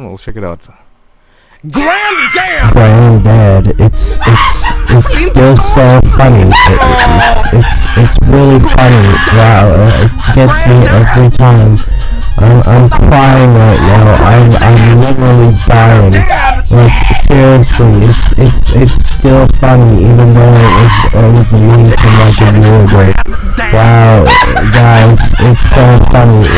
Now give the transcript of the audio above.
Well, check it out. Granddad! Granddad, it's it's it's still so funny. It, it's it's it's really funny. Wow, it gets me every time. I'm I'm crying right now. I'm I'm literally dying. Like seriously, it's it's it's still funny even though it was it was mean from like a year ago. Wow, guys, it's so funny.